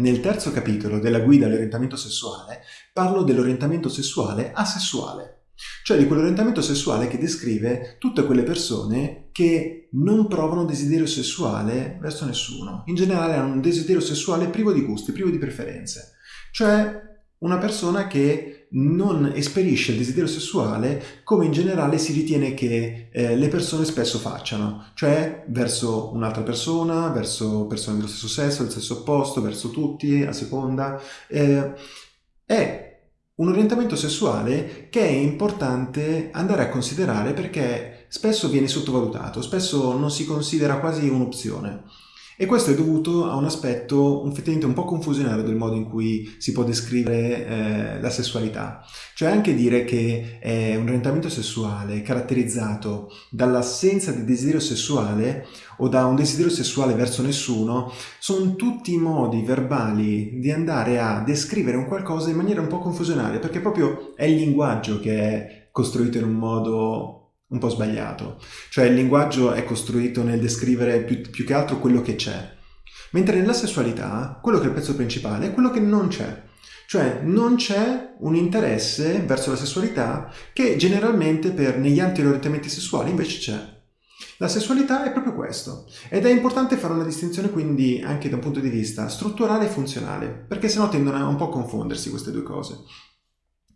nel terzo capitolo della guida all'orientamento sessuale parlo dell'orientamento sessuale asessuale, cioè di quell'orientamento sessuale che descrive tutte quelle persone che non provano desiderio sessuale verso nessuno. In generale hanno un desiderio sessuale privo di gusti, privo di preferenze. Cioè una persona che non esperisce il desiderio sessuale come in generale si ritiene che eh, le persone spesso facciano, cioè verso un'altra persona, verso persone dello stesso sesso, del sesso opposto, verso tutti, a seconda. Eh, è un orientamento sessuale che è importante andare a considerare perché spesso viene sottovalutato, spesso non si considera quasi un'opzione. E questo è dovuto a un aspetto effettivamente un po' confusionario del modo in cui si può descrivere eh, la sessualità. Cioè anche dire che è un orientamento sessuale caratterizzato dall'assenza di desiderio sessuale o da un desiderio sessuale verso nessuno sono tutti modi verbali di andare a descrivere un qualcosa in maniera un po' confusionaria perché proprio è il linguaggio che è costruito in un modo un po' sbagliato. Cioè il linguaggio è costruito nel descrivere più, più che altro quello che c'è. Mentre nella sessualità, quello che è il pezzo principale è quello che non c'è. Cioè non c'è un interesse verso la sessualità che generalmente per negli altri orientamenti sessuali invece c'è. La sessualità è proprio questo ed è importante fare una distinzione quindi anche da un punto di vista strutturale e funzionale perché sennò tendono a un po' confondersi queste due cose.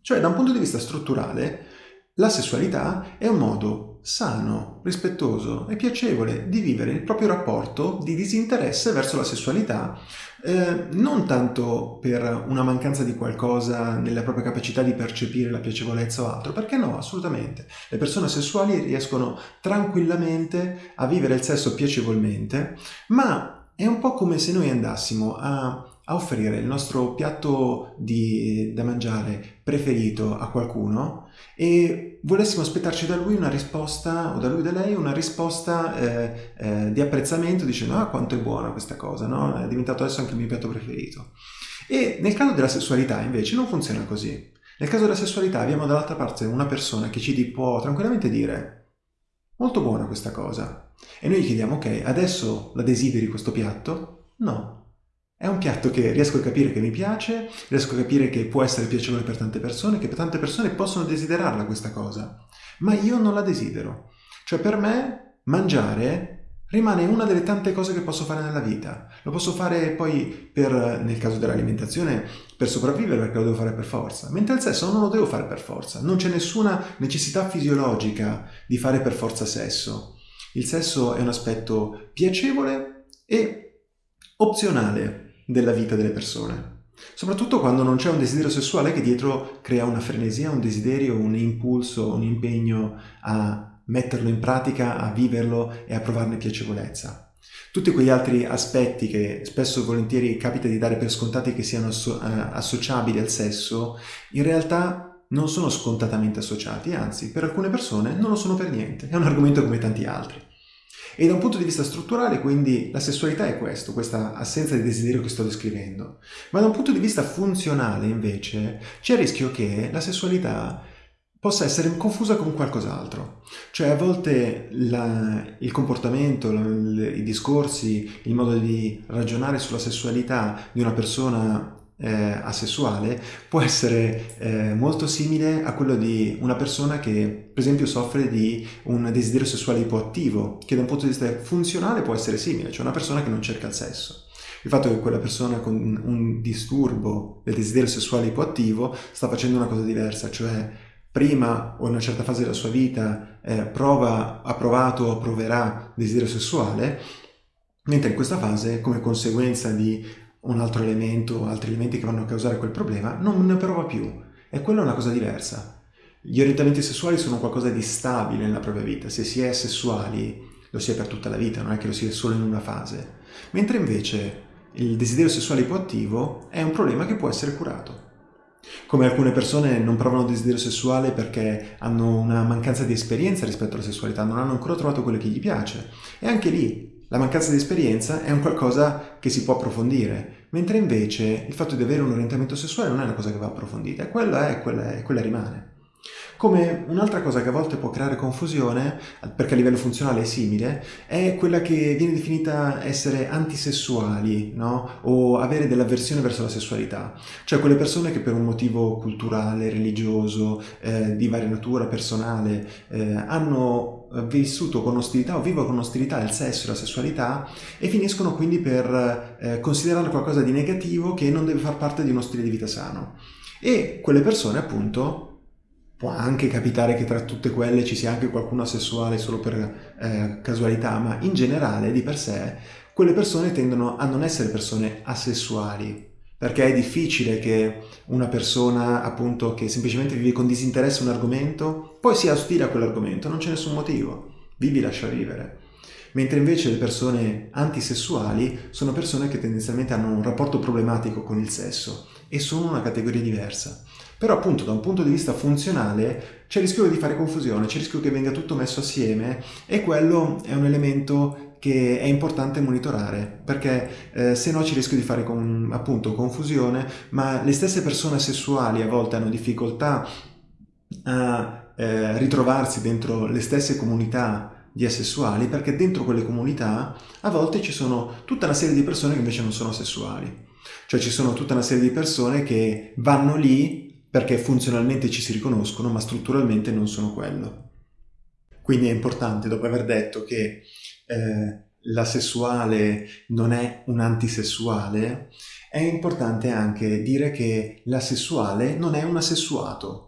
Cioè da un punto di vista strutturale la sessualità è un modo sano, rispettoso e piacevole di vivere il proprio rapporto di disinteresse verso la sessualità, eh, non tanto per una mancanza di qualcosa nella propria capacità di percepire la piacevolezza o altro, perché no, assolutamente. Le persone sessuali riescono tranquillamente a vivere il sesso piacevolmente, ma è un po' come se noi andassimo a a offrire il nostro piatto di, da mangiare preferito a qualcuno e volessimo aspettarci da lui una risposta o da lui da lei una risposta eh, eh, di apprezzamento dicendo ah quanto è buona questa cosa, no? è diventato adesso anche il mio piatto preferito. E nel caso della sessualità invece non funziona così. Nel caso della sessualità abbiamo dall'altra parte una persona che ci può tranquillamente dire molto buona questa cosa e noi gli chiediamo ok adesso la desideri questo piatto? No, è un piatto che riesco a capire che mi piace, riesco a capire che può essere piacevole per tante persone, che tante persone possono desiderarla questa cosa, ma io non la desidero. Cioè per me mangiare rimane una delle tante cose che posso fare nella vita. Lo posso fare poi per, nel caso dell'alimentazione, per sopravvivere perché lo devo fare per forza, mentre il sesso non lo devo fare per forza. Non c'è nessuna necessità fisiologica di fare per forza sesso. Il sesso è un aspetto piacevole e opzionale della vita delle persone. Soprattutto quando non c'è un desiderio sessuale che dietro crea una frenesia, un desiderio, un impulso, un impegno a metterlo in pratica, a viverlo e a provarne piacevolezza. Tutti quegli altri aspetti che spesso e volentieri capita di dare per scontati che siano asso eh, associabili al sesso, in realtà non sono scontatamente associati, anzi per alcune persone non lo sono per niente, è un argomento come tanti altri. E da un punto di vista strutturale, quindi, la sessualità è questo, questa assenza di desiderio che sto descrivendo. Ma da un punto di vista funzionale, invece, c'è il rischio che la sessualità possa essere confusa con qualcos'altro. Cioè a volte la, il comportamento, la, i discorsi, il modo di ragionare sulla sessualità di una persona eh, asessuale può essere eh, molto simile a quello di una persona che per esempio soffre di un desiderio sessuale ipoattivo che da un punto di vista funzionale può essere simile, cioè una persona che non cerca il sesso. Il fatto che quella persona con un disturbo del desiderio sessuale ipoattivo sta facendo una cosa diversa, cioè prima o in una certa fase della sua vita eh, prova, ha provato o proverà desiderio sessuale, mentre in questa fase, come conseguenza di un altro elemento, altri elementi che vanno a causare quel problema, non ne prova più. E quella è una cosa diversa. Gli orientamenti sessuali sono qualcosa di stabile nella propria vita. Se si è sessuali, lo si è per tutta la vita, non è che lo si è solo in una fase. Mentre invece il desiderio sessuale ipoattivo è un problema che può essere curato. Come alcune persone non provano desiderio sessuale perché hanno una mancanza di esperienza rispetto alla sessualità, non hanno ancora trovato quello che gli piace. E anche lì la mancanza di esperienza è un qualcosa che si può approfondire, mentre invece il fatto di avere un orientamento sessuale non è una cosa che va approfondita, quella è, quella è, quella rimane. Come un'altra cosa che a volte può creare confusione, perché a livello funzionale è simile, è quella che viene definita essere antisessuali, no? O avere dell'avversione verso la sessualità. Cioè quelle persone che per un motivo culturale, religioso, eh, di varia natura, personale, eh, hanno vissuto con ostilità o vivono con ostilità il sesso e la sessualità e finiscono quindi per eh, considerarlo qualcosa di negativo che non deve far parte di uno stile di vita sano. E quelle persone appunto Può anche capitare che tra tutte quelle ci sia anche qualcuno asessuale solo per eh, casualità, ma in generale, di per sé, quelle persone tendono a non essere persone asessuali, perché è difficile che una persona appunto che semplicemente vive con disinteresse un argomento poi sia ostile a quell'argomento, non c'è nessun motivo, vivi lascia vivere. Mentre invece le persone antisessuali sono persone che tendenzialmente hanno un rapporto problematico con il sesso e sono una categoria diversa. Però appunto da un punto di vista funzionale c'è il rischio di fare confusione, c'è il rischio che venga tutto messo assieme e quello è un elemento che è importante monitorare perché eh, se no ci rischio di fare con, appunto confusione ma le stesse persone sessuali a volte hanno difficoltà a eh, ritrovarsi dentro le stesse comunità di asessuali perché dentro quelle comunità a volte ci sono tutta una serie di persone che invece non sono sessuali cioè ci sono tutta una serie di persone che vanno lì perché funzionalmente ci si riconoscono ma strutturalmente non sono quello. Quindi è importante, dopo aver detto che eh, la sessuale non è un antisessuale, è importante anche dire che la sessuale non è un asessuato.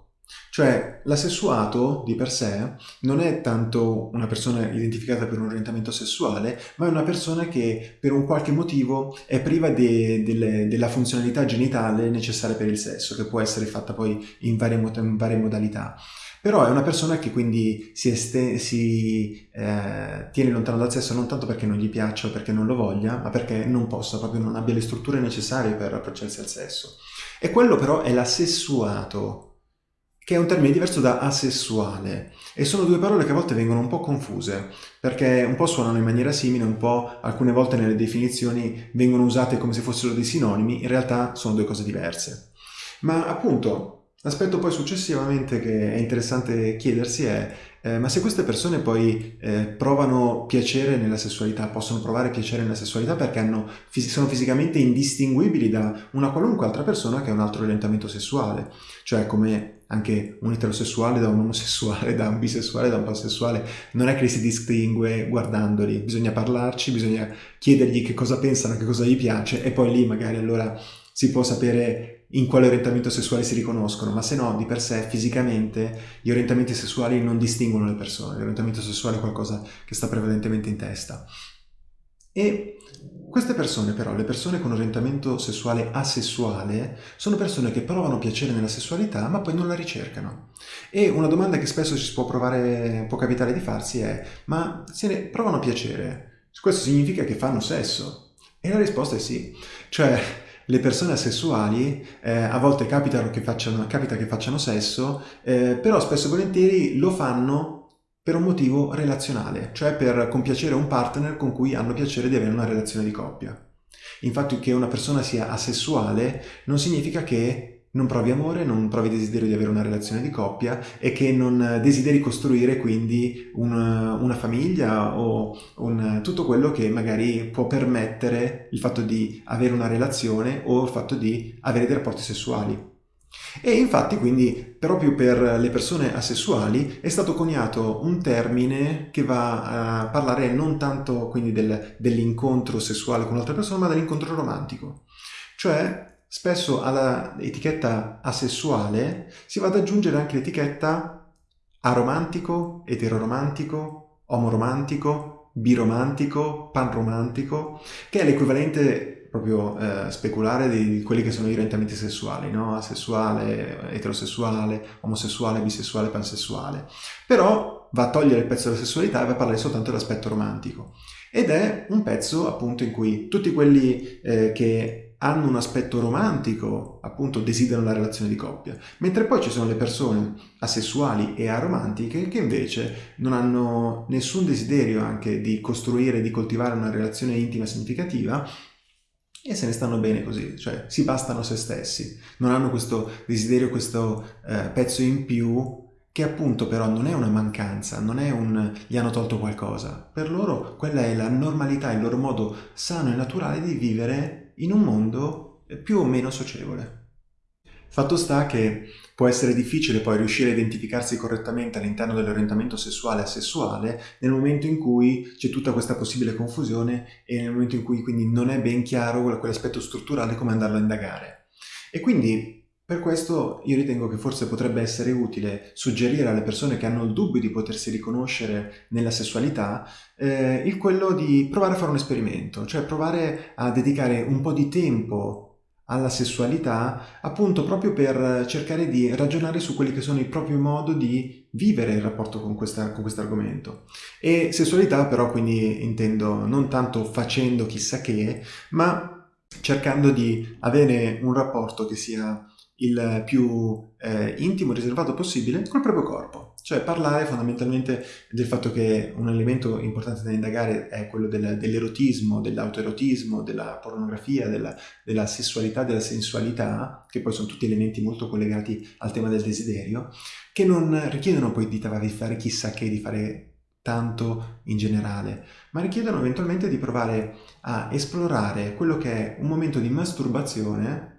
Cioè, l'assessuato di per sé non è tanto una persona identificata per un orientamento sessuale, ma è una persona che per un qualche motivo è priva de, de, della funzionalità genitale necessaria per il sesso, che può essere fatta poi in varie, in varie modalità. Però è una persona che quindi si, este, si eh, tiene lontano dal sesso non tanto perché non gli piaccia o perché non lo voglia, ma perché non possa, proprio non abbia le strutture necessarie per approcciarsi al sesso. E quello però è l'assessuato, che è un termine diverso da asessuale e sono due parole che a volte vengono un po' confuse perché un po' suonano in maniera simile, un po' alcune volte nelle definizioni vengono usate come se fossero dei sinonimi, in realtà sono due cose diverse. Ma appunto l'aspetto poi successivamente che è interessante chiedersi è eh, ma se queste persone poi eh, provano piacere nella sessualità, possono provare piacere nella sessualità perché hanno, sono fisicamente indistinguibili da una qualunque altra persona che ha un altro orientamento sessuale, cioè come anche un eterosessuale da un omosessuale, da un bisessuale, da un pansessuale, non è che li si distingue guardandoli, bisogna parlarci, bisogna chiedergli che cosa pensano, che cosa gli piace e poi lì magari allora si può sapere in quale orientamento sessuale si riconoscono, ma se no di per sé fisicamente gli orientamenti sessuali non distinguono le persone, l'orientamento sessuale è qualcosa che sta prevalentemente in testa. E queste persone però, le persone con orientamento sessuale asessuale, sono persone che provano piacere nella sessualità ma poi non la ricercano. E una domanda che spesso ci può, provare, può capitare di farsi è ma se ne provano piacere, questo significa che fanno sesso? E la risposta è sì. Cioè le persone asessuali eh, a volte che facciano, capita che facciano sesso, eh, però spesso e volentieri lo fanno per un motivo relazionale, cioè per compiacere un partner con cui hanno piacere di avere una relazione di coppia. Infatti che una persona sia asessuale non significa che non provi amore, non provi desiderio di avere una relazione di coppia e che non desideri costruire quindi una, una famiglia o un, tutto quello che magari può permettere il fatto di avere una relazione o il fatto di avere dei rapporti sessuali. E infatti quindi proprio per le persone asessuali è stato coniato un termine che va a parlare non tanto quindi del, dell'incontro sessuale con un'altra persona ma dell'incontro romantico. Cioè spesso alla etichetta asessuale si va ad aggiungere anche l'etichetta aromantico, eteroromantico, omoromantico, biromantico, panromantico, che è l'equivalente proprio eh, speculare di, quelli che sono i orientamenti sessuali, no? asessuale, eterosessuale, omosessuale, bisessuale, pansessuale. Però va a togliere il pezzo della sessualità e va a parlare soltanto dell'aspetto romantico. Ed è un pezzo appunto in cui tutti quelli eh, che hanno un aspetto romantico, appunto desiderano la relazione di coppia, mentre poi ci sono le persone asessuali e aromantiche che invece non hanno nessun desiderio anche di costruire, di coltivare una relazione intima significativa e se ne stanno bene così, cioè si bastano se stessi, non hanno questo desiderio, questo eh, pezzo in più che appunto però non è una mancanza, non è un gli hanno tolto qualcosa. Per loro quella è la normalità, il loro modo sano e naturale di vivere in un mondo più o meno socievole. Fatto sta che può essere difficile poi riuscire a identificarsi correttamente all'interno dell'orientamento sessuale asessuale nel momento in cui c'è tutta questa possibile confusione e nel momento in cui quindi non è ben chiaro quell'aspetto strutturale come andarlo a indagare. E quindi per questo io ritengo che forse potrebbe essere utile suggerire alle persone che hanno il dubbio di potersi riconoscere nella sessualità eh, il quello di provare a fare un esperimento, cioè provare a dedicare un po' di tempo alla sessualità appunto proprio per cercare di ragionare su quelli che sono i propri modi di vivere il rapporto con, questa, con questo argomento. E sessualità però quindi intendo non tanto facendo chissà che, ma cercando di avere un rapporto che sia il più eh, intimo riservato possibile col proprio corpo. Cioè parlare fondamentalmente del fatto che un elemento importante da indagare è quello del, dell'erotismo, dell'autoerotismo, della pornografia, della, della, sessualità, della sensualità, che poi sono tutti elementi molto collegati al tema del desiderio, che non richiedono poi di fare chissà che, di fare tanto in generale, ma richiedono eventualmente di provare a esplorare quello che è un momento di masturbazione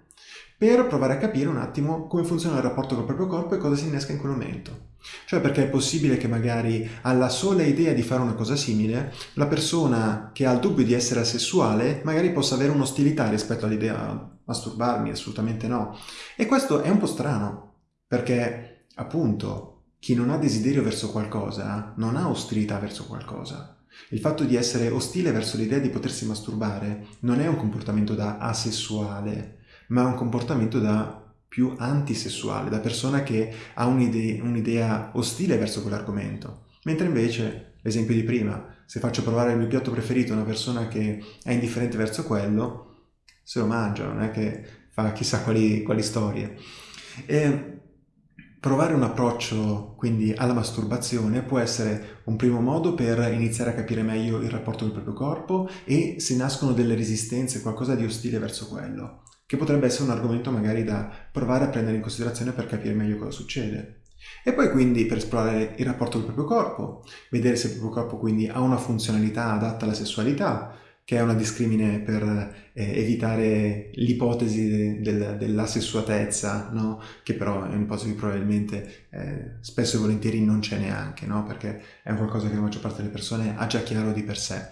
per provare a capire un attimo come funziona il rapporto col proprio corpo e cosa si innesca in quel momento. Cioè perché è possibile che magari alla sola idea di fare una cosa simile, la persona che ha il dubbio di essere asessuale magari possa avere un'ostilità rispetto all'idea masturbarmi, assolutamente no. E questo è un po' strano, perché appunto chi non ha desiderio verso qualcosa non ha ostilità verso qualcosa. Il fatto di essere ostile verso l'idea di potersi masturbare non è un comportamento da asessuale, ma un comportamento da più antisessuale, da persona che ha un'idea, un'idea ostile verso quell'argomento. Mentre invece, l'esempio di prima, se faccio provare il mio piatto preferito a una persona che è indifferente verso quello, se lo mangia, non è che fa chissà quali, quali storie. E provare un approccio quindi alla masturbazione può essere un primo modo per iniziare a capire meglio il rapporto del proprio corpo e se nascono delle resistenze, qualcosa di ostile verso quello che potrebbe essere un argomento magari da provare a prendere in considerazione per capire meglio cosa succede. E poi quindi per esplorare il rapporto del proprio corpo, vedere se il proprio corpo quindi ha una funzionalità adatta alla sessualità, che è una discrimine per eh, evitare l'ipotesi de, del, della sessuatezza, no? che però è un'ipotesi che probabilmente eh, spesso e volentieri non c'è neanche, no? perché è qualcosa che la maggior parte delle persone ha già chiaro di per sé.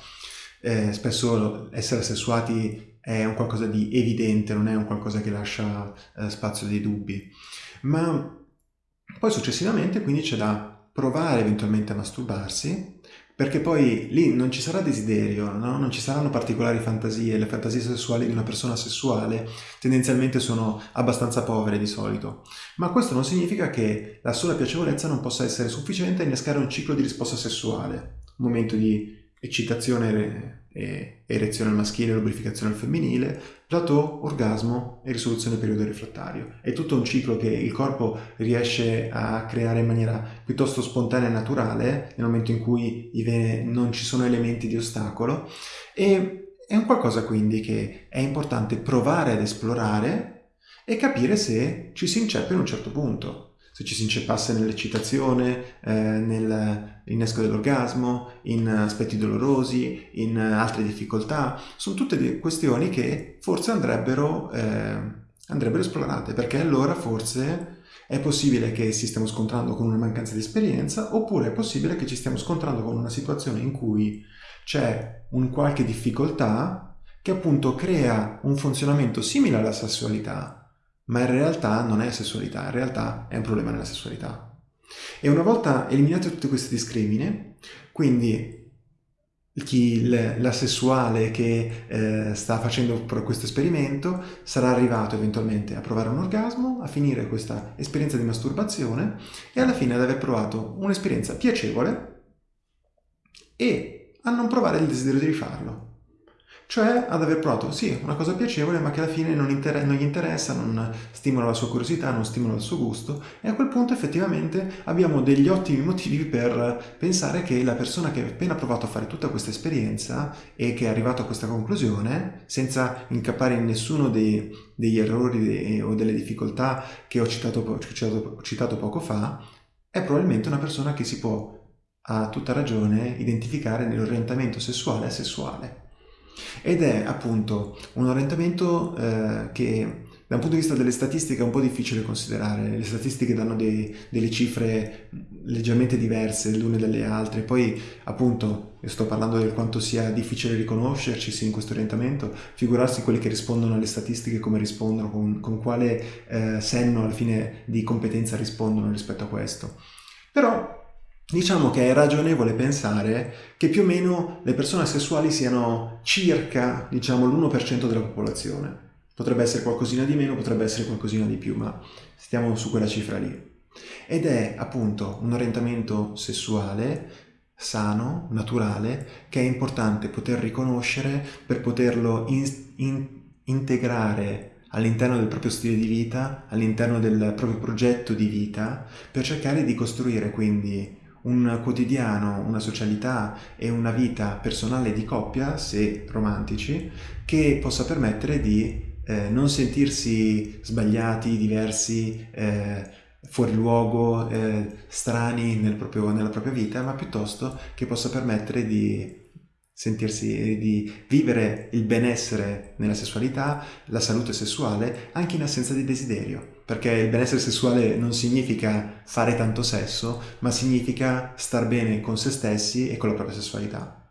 Eh, spesso essere sessuati è un qualcosa di evidente, non è un qualcosa che lascia eh, spazio dei dubbi. Ma poi successivamente quindi c'è da provare eventualmente a masturbarsi, perché poi lì non ci sarà desiderio, no? non ci saranno particolari fantasie, le fantasie sessuali di una persona sessuale tendenzialmente sono abbastanza povere di solito, ma questo non significa che la sola piacevolezza non possa essere sufficiente a innescare un ciclo di risposta sessuale, un momento di eccitazione e erezione al maschile, lubrificazione al femminile, plateau, orgasmo e risoluzione periodo refrattario. È tutto un ciclo che il corpo riesce a creare in maniera piuttosto spontanea e naturale nel momento in cui non ci sono elementi di ostacolo e è un qualcosa quindi che è importante provare ad esplorare e capire se ci si inceppa in un certo punto se ci si inceppasse nell'eccitazione, eh, nell'innesco dell'orgasmo, in aspetti dolorosi, in altre difficoltà. Sono tutte questioni che forse andrebbero, eh, andrebbero esplorate, perché allora forse è possibile che si stiamo scontrando con una mancanza di esperienza, oppure è possibile che ci stiamo scontrando con una situazione in cui c'è un qualche difficoltà che appunto crea un funzionamento simile alla sessualità, ma in realtà non è sessualità, in realtà è un problema nella sessualità. E una volta eliminate tutte queste discrimine, quindi chi, la sessuale che eh, sta facendo questo esperimento sarà arrivato eventualmente a provare un orgasmo, a finire questa esperienza di masturbazione e alla fine ad aver provato un'esperienza piacevole e a non provare il desiderio di rifarlo cioè ad aver provato sì, una cosa piacevole ma che alla fine non, inter- non, gli interessa, non stimola la sua curiosità, non stimola il suo gusto e a quel punto effettivamente abbiamo degli ottimi motivi per pensare che la persona che ha appena provato a fare tutta questa esperienza e che è arrivato a questa conclusione senza incappare in nessuno dei, degli errori de- o delle difficoltà che ho citato, ho citato, ho citato poco fa è probabilmente una persona che si può, a tutta ragione, identificare nell'orientamento sessuale asessuale. Ed è appunto un orientamento eh, che da un punto di vista delle statistiche è un po' difficile considerare, le statistiche danno dei, delle cifre leggermente diverse le une dalle altre, poi appunto sto parlando del quanto sia difficile riconoscerci in questo orientamento, figurarsi quelli che rispondono alle statistiche come rispondono, con, con quale eh, senno alla fine di competenza rispondono rispetto a questo. Però Diciamo che è ragionevole pensare che più o meno le persone sessuali siano circa diciamo, l'1% della popolazione. Potrebbe essere qualcosina di meno, potrebbe essere qualcosina di più, ma stiamo su quella cifra lì. Ed è appunto un orientamento sessuale sano, naturale, che è importante poter riconoscere per poterlo in, in, integrare all'interno del proprio stile di vita, all'interno del proprio progetto di vita, per cercare di costruire quindi un quotidiano, una socialità e una vita personale di coppia, se romantici, che possa permettere di eh, non sentirsi sbagliati, diversi, eh, fuori luogo, eh, strani nel proprio, nella propria vita, ma piuttosto che possa permettere di sentirsi, di vivere il benessere nella sessualità, la salute sessuale, anche in assenza di desiderio. Perché il benessere sessuale non significa fare tanto sesso, ma significa star bene con se stessi e con la propria sessualità.